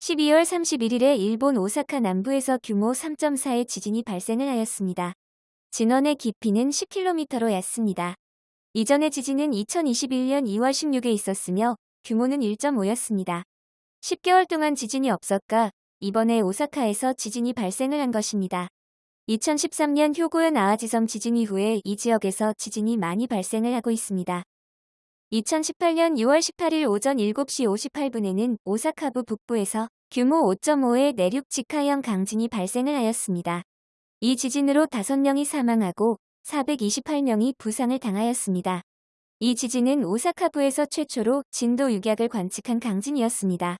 12월 31일에 일본 오사카 남부에서 규모 3.4의 지진이 발생을 하였습니다. 진원의 깊이는 10km로 얕습니다. 이전의 지진은 2021년 2월 16에 있었으며 규모는 1.5였습니다. 10개월 동안 지진이 없었가 이번에 오사카에서 지진이 발생을 한 것입니다. 2013년 효고현 아아지섬 지진 이후에 이 지역에서 지진이 많이 발생을 하고 있습니다. 2018년 6월 18일 오전 7시 58분에는 오사카부 북부에서 규모 5.5의 내륙 직하형 강진이 발생을 하였습니다. 이 지진으로 5명이 사망하고 428명이 부상을 당하였습니다. 이 지진은 오사카부에서 최초로 진도 6약을 관측한 강진이었습니다.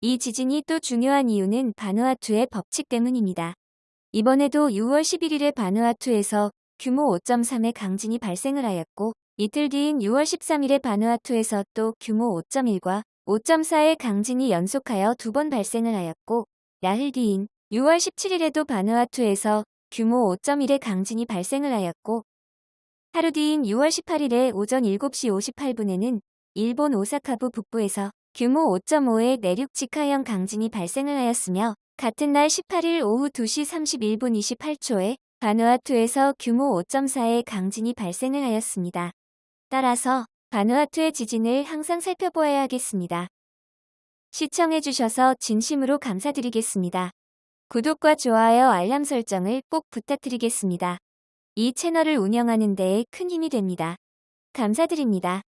이 지진이 또 중요한 이유는 바누아투의 법칙 때문입니다. 이번에도 6월 11일에 바누아투에서 규모 5.3의 강진이 발생을 하였고 이틀 뒤인 6월 13일에 바누아투에서 또 규모 5.1과 5.4의 강진이 연속하여 두 번 발생을 하였고 야흘 뒤인 6월 17일에도 바누아투에서 규모 5.1의 강진이 발생을 하였고 하루 뒤인 6월 18일에 오전 7시 58분에는 일본 오사카부 북부에서 규모 5.5의 내륙 직하형 강진이 발생을 하였으며 같은 날 18일 오후 2시 31분 28초에 바누아투에서 규모 5.4의 강진이 발생을 하였습니다. 따라서 바누아투의 지진을 항상 살펴보아야 하겠습니다. 시청해주셔서 진심으로 감사드리겠습니다. 구독과 좋아요 알람 설정을 꼭 부탁드리겠습니다. 이 채널을 운영하는 데에 큰 힘이 됩니다. 감사드립니다.